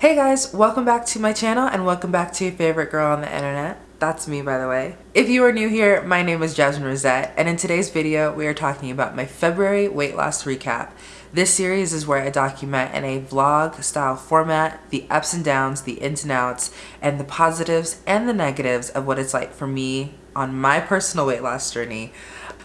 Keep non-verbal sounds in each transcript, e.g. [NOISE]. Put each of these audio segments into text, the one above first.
Hey guys, welcome back to my channel and welcome back to your favorite girl on the internet. That's me, by the way. If you are new here, my name is Jasmine Rosette, and in today's video, we are talking about my February weight loss recap. This series is where I document in a vlog style format the ups and downs, the ins and outs, and the positives and the negatives of what it's like for me on my personal weight loss journey.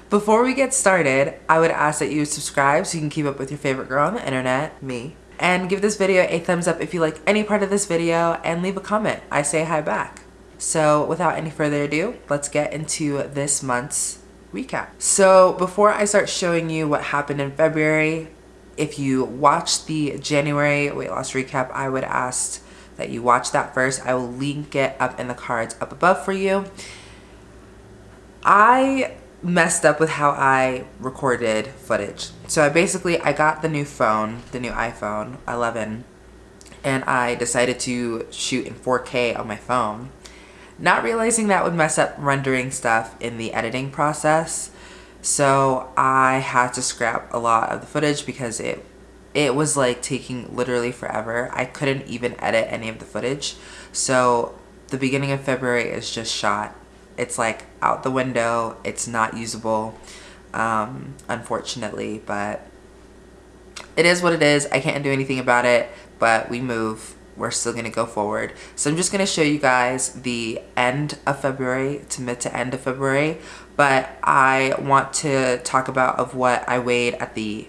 Before we get started, I would ask that you subscribe so you can keep up with your favorite girl on the internet, me, and give this video a thumbs up if you like any part of this video and leave a comment. I say hi back. So without any further ado, let's get into this month's recap. So before I start showing you what happened in February, if you watched the January weight loss recap, I would ask that you watch that first. I will link it up in the cards up above for you. I messed up with how I recorded footage. So I basically, I got the new phone, the new iPhone 11, and I decided to shoot in 4K on my phone. Not realizing that would mess up rendering stuff in the editing process. So I had to scrap a lot of the footage because it it was like taking literally forever. I couldn't even edit any of the footage. So the beginning of February is just shot it's like out the window. It's not usable, um, unfortunately, but it is what it is. I can't do anything about it, but we move. We're still going to go forward. So I'm just going to show you guys the end of February to mid to end of February, but I want to talk about of what I weighed at the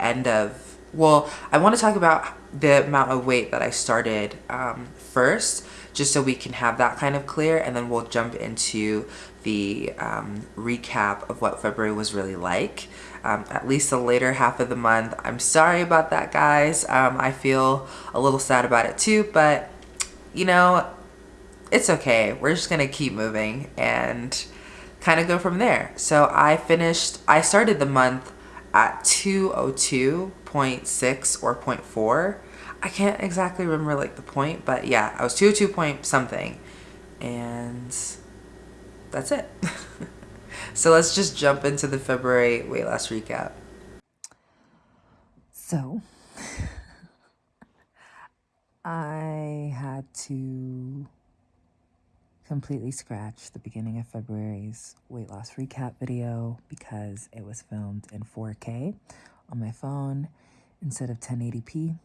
end of, well, I want to talk about the amount of weight that I started um, first just so we can have that kind of clear and then we'll jump into the um, recap of what February was really like. Um, at least the later half of the month. I'm sorry about that, guys. Um, I feel a little sad about it too, but you know, it's okay. We're just gonna keep moving and kind of go from there. So I finished, I started the month at 202.6 or 0.4 I can't exactly remember like the point, but yeah, I was 202 point something. And that's it. [LAUGHS] so let's just jump into the February weight loss recap. So, [LAUGHS] I had to completely scratch the beginning of February's weight loss recap video because it was filmed in 4K on my phone instead of 1080p.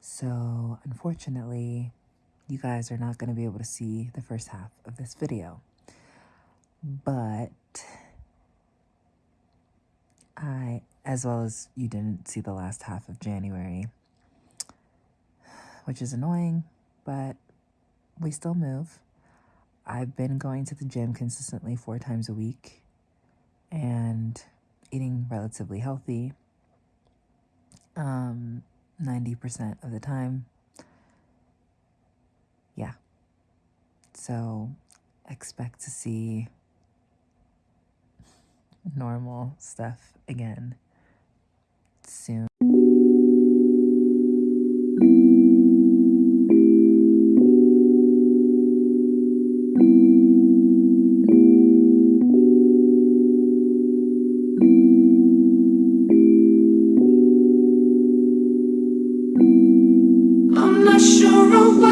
So unfortunately, you guys are not going to be able to see the first half of this video. But I, as well as you didn't see the last half of January, which is annoying, but we still move. I've been going to the gym consistently four times a week and eating relatively healthy. Um, 90% of the time. Yeah. So expect to see normal stuff again soon.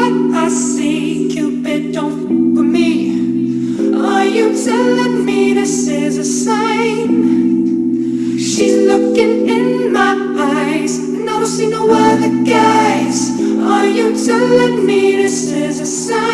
I see Cupid, don't fool with me Are you telling me this is a sign? She's looking in my eyes And I don't see no other guys Are you telling me this is a sign?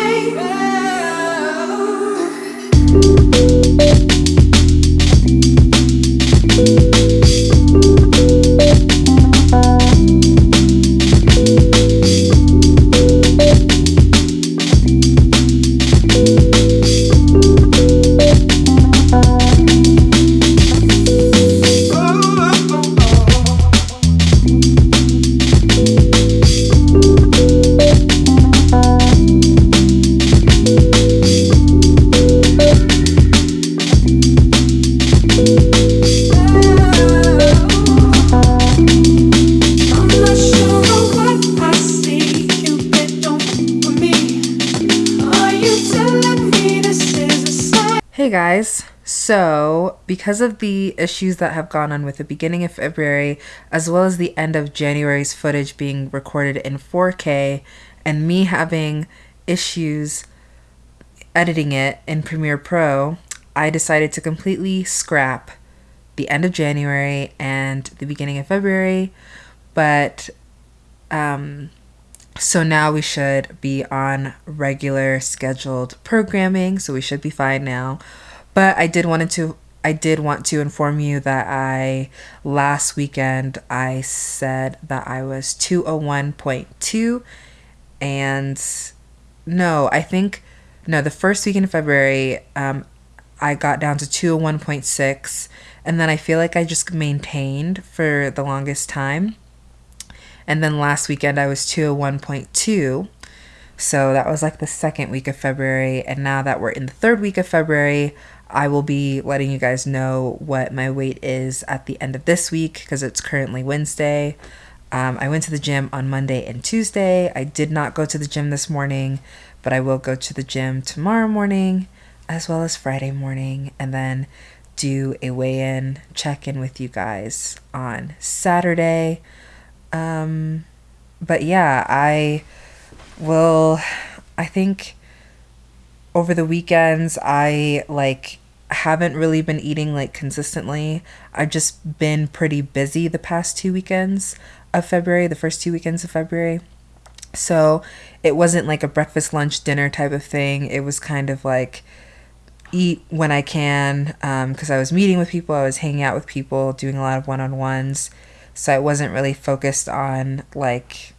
Because of the issues that have gone on with the beginning of February, as well as the end of January's footage being recorded in 4K, and me having issues editing it in Premiere Pro, I decided to completely scrap the end of January and the beginning of February. But um, so now we should be on regular scheduled programming, so we should be fine now. But I did wanted to I did want to inform you that I last weekend I said that I was 201.2 and no, I think no, the first weekend in February um, I got down to 201.6 and then I feel like I just maintained for the longest time. And then last weekend I was 201.2. So that was like the second week of February. And now that we're in the third week of February, I will be letting you guys know what my weight is at the end of this week because it's currently Wednesday. Um, I went to the gym on Monday and Tuesday. I did not go to the gym this morning, but I will go to the gym tomorrow morning as well as Friday morning and then do a weigh in check in with you guys on Saturday. Um, but yeah, I will, I think over the weekends, I like haven't really been eating like consistently. I've just been pretty busy the past two weekends of February, the first two weekends of February. So it wasn't like a breakfast, lunch, dinner type of thing. It was kind of like, eat when I can because um, I was meeting with people, I was hanging out with people, doing a lot of one on ones. So I wasn't really focused on like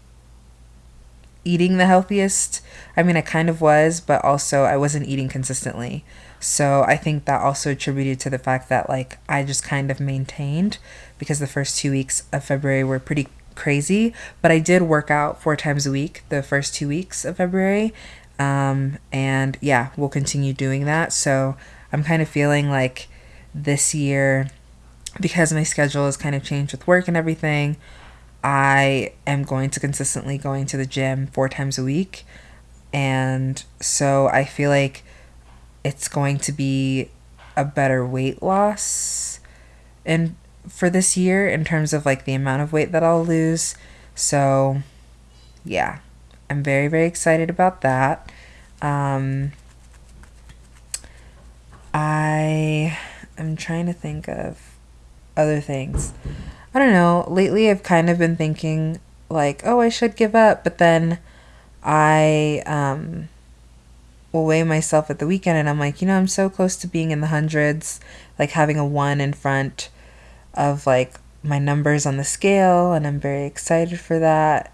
eating the healthiest. I mean, I kind of was, but also I wasn't eating consistently. So I think that also attributed to the fact that like I just kind of maintained because the first two weeks of February were pretty crazy, but I did work out four times a week the first two weeks of February. Um, and yeah, we'll continue doing that. So I'm kind of feeling like this year, because my schedule has kind of changed with work and everything, I am going to consistently going to the gym four times a week. And so I feel like it's going to be a better weight loss and for this year in terms of like the amount of weight that I'll lose. So yeah. I'm very, very excited about that. Um, I am trying to think of other things. I don't know. Lately, I've kind of been thinking, like, oh, I should give up. But then I um, will weigh myself at the weekend and I'm like, you know, I'm so close to being in the hundreds, like having a one in front of like my numbers on the scale. And I'm very excited for that.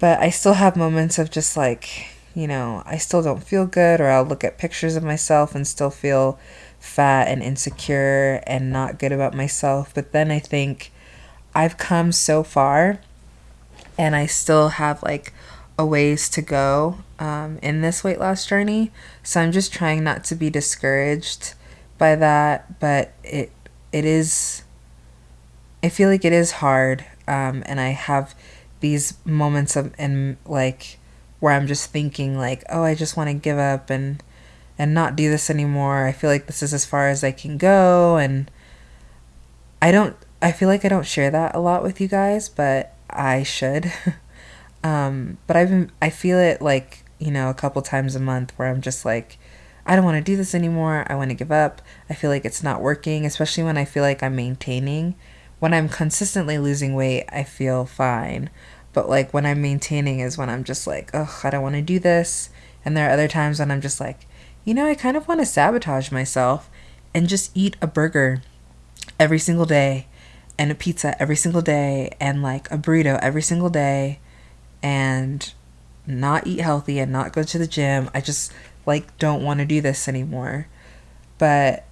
But I still have moments of just like, you know, I still don't feel good, or I'll look at pictures of myself and still feel fat and insecure and not good about myself. But then I think I've come so far and I still have like a ways to go um, in this weight loss journey. So I'm just trying not to be discouraged by that, but it it is. I feel like it is hard, um, and I have these moments of and like where I'm just thinking like, oh, I just want to give up and and not do this anymore. I feel like this is as far as I can go and I don't I feel like I don't share that a lot with you guys, but I should. [LAUGHS] um, but I've been I feel it like, you know, a couple times a month where I'm just like I don't want to do this anymore. I want to give up. I feel like it's not working, especially when I feel like I'm maintaining when I'm consistently losing weight, I feel fine. But like when I'm maintaining is when I'm just like, ugh, I don't want to do this. And there are other times when I'm just like, you know, I kind of want to sabotage myself and just eat a burger every single day and a pizza every single day and like a burrito every single day and not eat healthy and not go to the gym. I just like don't want to do this anymore. But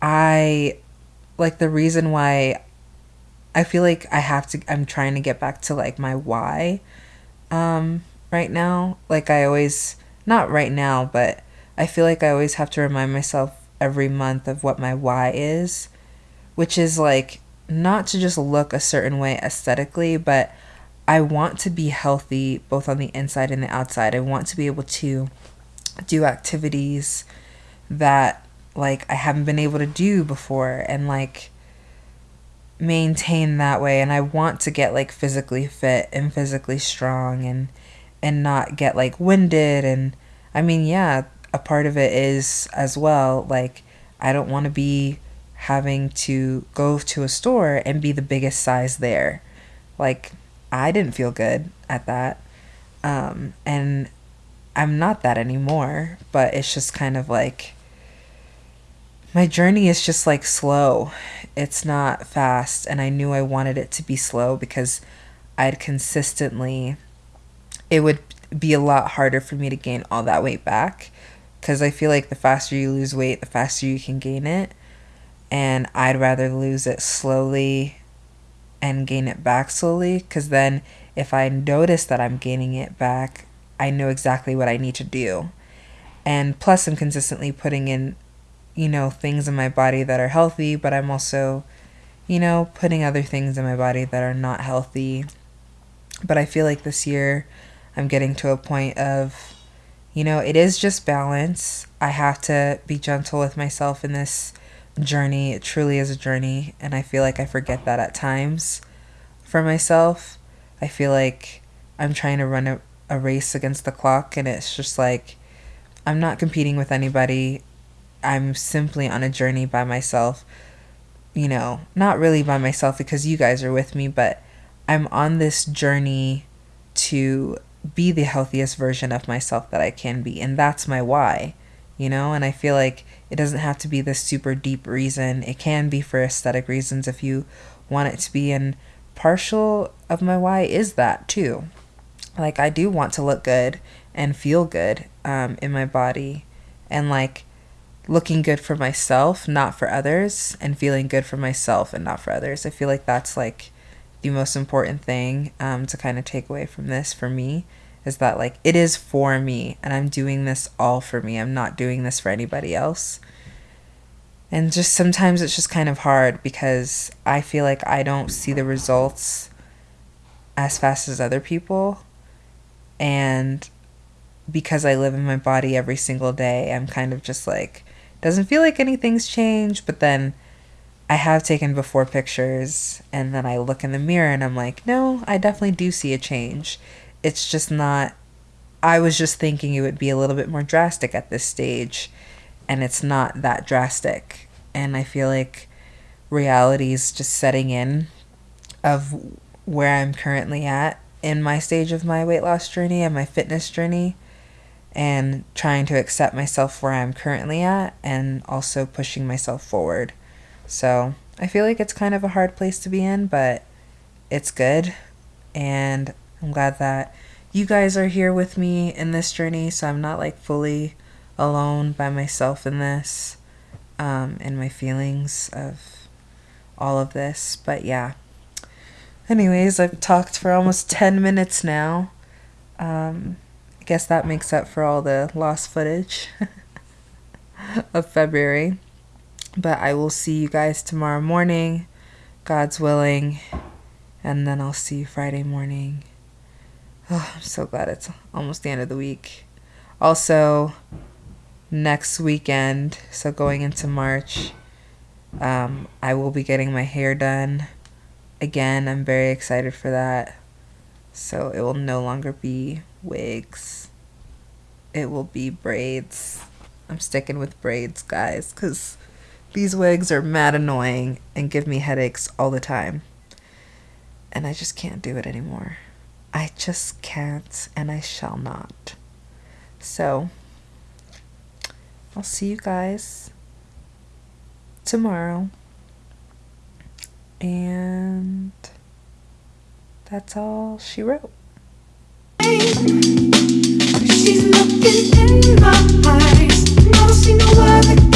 I like the reason why I feel like I have to I'm trying to get back to like my why um right now. Like I always not right now, but I feel like I always have to remind myself every month of what my why is, which is like not to just look a certain way aesthetically, but I want to be healthy both on the inside and the outside. I want to be able to do activities that like I haven't been able to do before and like maintain that way. And I want to get like physically fit and physically strong and and not get like winded. And I mean yeah a part of it is as well like I don't want to be having to go to a store and be the biggest size there. Like I didn't feel good at that um and I'm not that anymore but it's just kind of like my journey is just like slow. It's not fast. And I knew I wanted it to be slow because I'd consistently, it would be a lot harder for me to gain all that weight back. Because I feel like the faster you lose weight, the faster you can gain it. And I'd rather lose it slowly and gain it back slowly. Because then if I notice that I'm gaining it back, I know exactly what I need to do. And plus, I'm consistently putting in you know, things in my body that are healthy, but I'm also, you know, putting other things in my body that are not healthy. But I feel like this year I'm getting to a point of, you know, it is just balance. I have to be gentle with myself in this journey. It truly is a journey. And I feel like I forget that at times for myself. I feel like I'm trying to run a, a race against the clock, and it's just like I'm not competing with anybody. I'm simply on a journey by myself. You know, not really by myself because you guys are with me, but I'm on this journey to be the healthiest version of myself that I can be. And that's my why, you know? And I feel like it doesn't have to be this super deep reason. It can be for aesthetic reasons if you want it to be. And partial of my why is that too. Like, I do want to look good and feel good um, in my body. And like, looking good for myself, not for others, and feeling good for myself and not for others. I feel like that's like the most important thing um, to kind of take away from this for me is that like it is for me and I'm doing this all for me. I'm not doing this for anybody else. And just sometimes it's just kind of hard because I feel like I don't see the results as fast as other people. And because I live in my body every single day, I'm kind of just like, doesn't feel like anything's changed, but then I have taken before pictures and then I look in the mirror and I'm like, no, I definitely do see a change. It's just not, I was just thinking it would be a little bit more drastic at this stage, and it's not that drastic. And I feel like reality is just setting in of where I'm currently at in my stage of my weight loss journey and my fitness journey and trying to accept myself where I'm currently at and also pushing myself forward. So I feel like it's kind of a hard place to be in, but it's good. And I'm glad that you guys are here with me in this journey. So I'm not like fully alone by myself in this, um, in my feelings of all of this. But yeah. Anyways, I've talked for almost 10 minutes now. Um, I guess that makes up for all the lost footage [LAUGHS] of February. But I will see you guys tomorrow morning, God's willing, and then I'll see you Friday morning. Oh, [SIGHS] I'm so glad it's almost the end of the week. Also, next weekend, so going into March, um, I will be getting my hair done again. I'm very excited for that. So it will no longer be wigs. It will be braids. I'm sticking with braids, guys, because these wigs are mad annoying and give me headaches all the time. And I just can't do it anymore. I just can't, and I shall not. So, I'll see you guys tomorrow. And that's all she wrote. She's looking in my eyes. see no other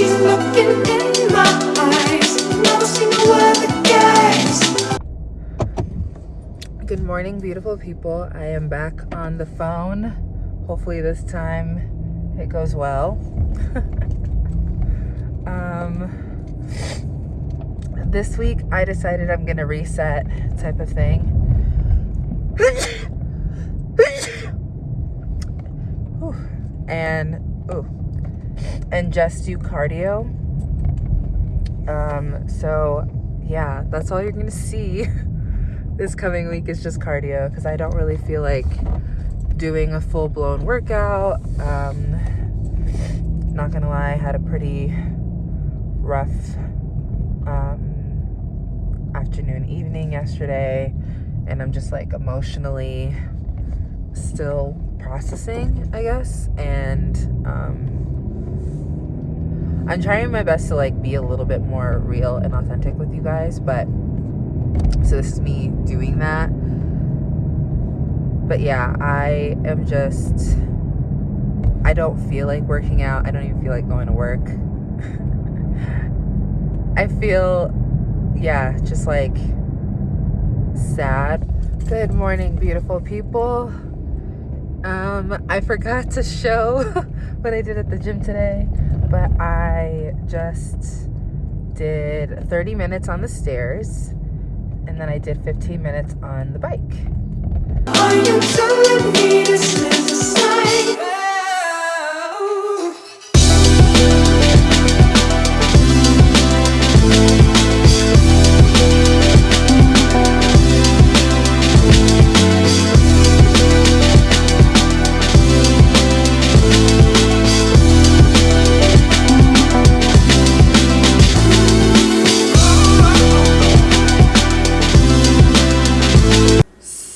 Good morning, beautiful people. I am back on the phone. Hopefully this time it goes well. [LAUGHS] um, this week I decided I'm gonna reset type of thing. [COUGHS] and oh, and just do cardio. Um, so yeah, that's all you're gonna see [LAUGHS] this coming week is just cardio because I don't really feel like doing a full-blown workout. Um, not gonna lie, I had a pretty rough um, afternoon, evening yesterday, and I'm just like emotionally still processing, I guess, and um, I'm trying my best to like be a little bit more real and authentic with you guys, but so this is me doing that. But yeah, I am just I don't feel like working out. I don't even feel like going to work. [LAUGHS] I feel yeah, just like sad. Good morning, beautiful people. Um, I forgot to show [LAUGHS] what I did at the gym today, but I just did 30 minutes on the stairs and then I did 15 minutes on the bike.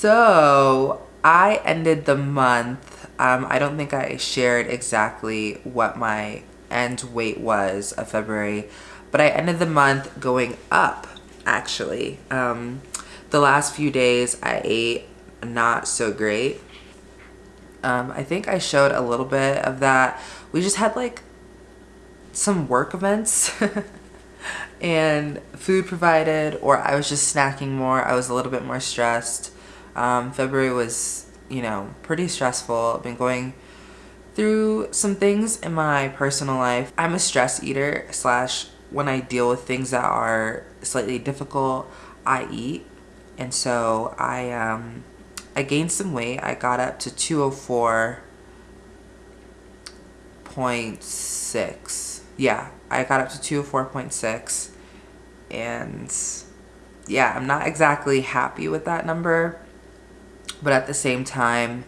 So I ended the month. Um, I don't think I shared exactly what my end weight was of February, but I ended the month going up actually. Um, the last few days I ate not so great. Um, I think I showed a little bit of that. We just had like some work events [LAUGHS] and food provided or I was just snacking more. I was a little bit more stressed. Um, February was, you know, pretty stressful. I've been going through some things in my personal life. I'm a stress eater slash when I deal with things that are slightly difficult, I eat. And so I, um, I gained some weight. I got up to 204.6. Yeah, I got up to 204.6. And yeah, I'm not exactly happy with that number but at the same time,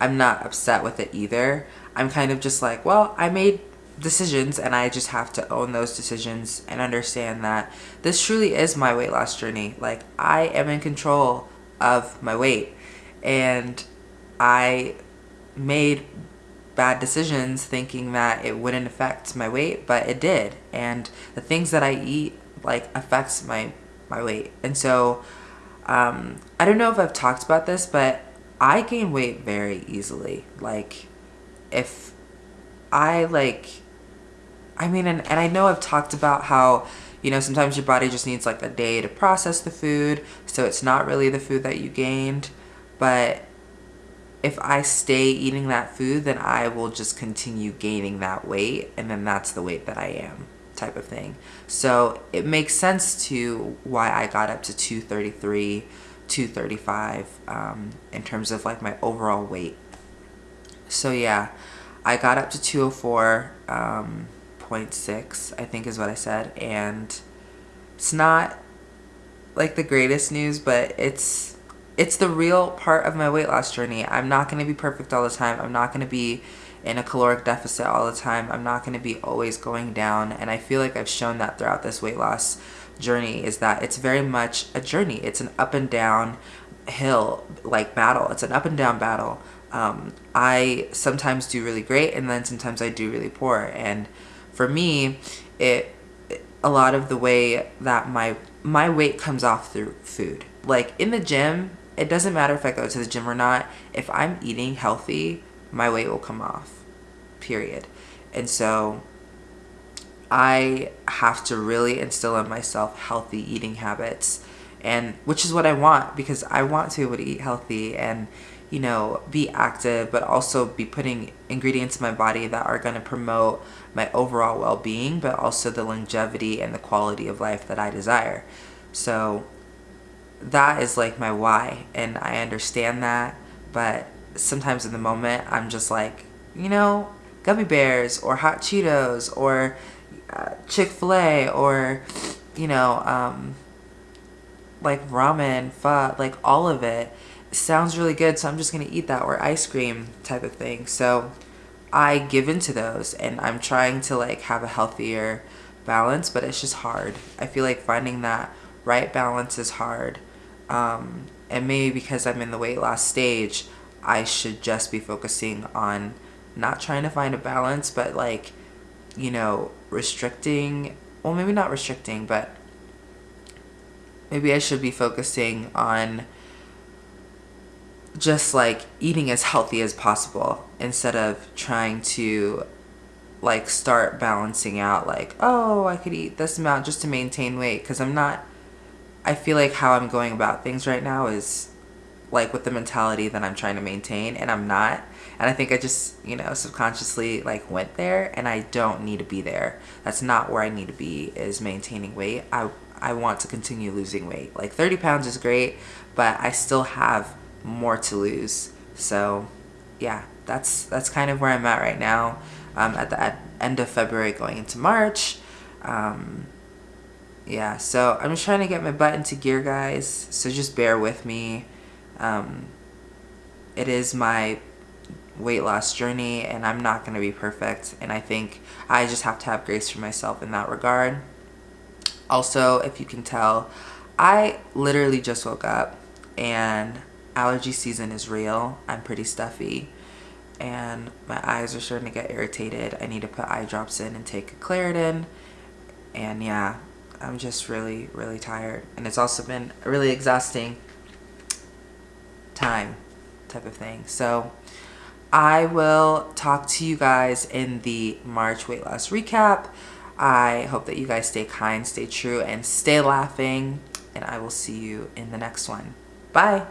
I'm not upset with it either. I'm kind of just like, well, I made decisions and I just have to own those decisions and understand that this truly is my weight loss journey. Like I am in control of my weight and I made bad decisions thinking that it wouldn't affect my weight, but it did. And the things that I eat like affects my my weight. And so um, I don't know if I've talked about this, but I gain weight very easily. Like, if I like, I mean, and, and I know I've talked about how, you know, sometimes your body just needs like a day to process the food, so it's not really the food that you gained. But if I stay eating that food, then I will just continue gaining that weight, and then that's the weight that I am type of thing. So it makes sense to why I got up to 233, 235 um, in terms of like my overall weight. So yeah, I got up to 204.6, um, I think is what I said. And it's not like the greatest news, but it's it's the real part of my weight loss journey. I'm not going to be perfect all the time. I'm not going to be in a caloric deficit all the time. I'm not going to be always going down. And I feel like I've shown that throughout this weight loss journey is that it's very much a journey. It's an up and down hill like battle. It's an up and down battle. Um, I sometimes do really great and then sometimes I do really poor. And for me, it a lot of the way that my my weight comes off through food. Like in the gym, it doesn't matter if I go to the gym or not. If I'm eating healthy, my weight will come off, period. And so I have to really instill in myself healthy eating habits and which is what I want because I want to be able to eat healthy and you know be active but also be putting ingredients in my body that are going to promote my overall well-being but also the longevity and the quality of life that I desire. So that is like my why and I understand that but sometimes in the moment I'm just like you know gummy bears or hot Cheetos or uh, Chick-fil-A or you know um, like ramen pho like all of it sounds really good so I'm just gonna eat that or ice cream type of thing. So I give into those and I'm trying to like have a healthier balance but it's just hard. I feel like finding that right balance is hard um, and maybe because I'm in the weight loss stage, I should just be focusing on not trying to find a balance, but like, you know, restricting, well, maybe not restricting, but maybe I should be focusing on just like eating as healthy as possible instead of trying to like start balancing out like, oh, I could eat this amount just to maintain weight because I'm not I feel like how I'm going about things right now is like with the mentality that I'm trying to maintain and I'm not. And I think I just, you know, subconsciously like went there and I don't need to be there. That's not where I need to be is maintaining weight. I I want to continue losing weight. Like 30 pounds is great, but I still have more to lose. So yeah, that's that's kind of where I'm at right now. Um, at the at end of February going into March. Um, yeah, so I'm just trying to get my butt into gear, guys. So just bear with me. Um, it is my weight loss journey, and I'm not going to be perfect. And I think I just have to have grace for myself in that regard. Also, if you can tell, I literally just woke up, and allergy season is real. I'm pretty stuffy and my eyes are starting to get irritated. I need to put eye drops in and take a Claritin. And yeah, I'm just really, really tired. And it's also been really exhausting time type of thing. So I will talk to you guys in the March weight loss recap. I hope that you guys stay kind, stay true, and stay laughing. And I will see you in the next one. Bye.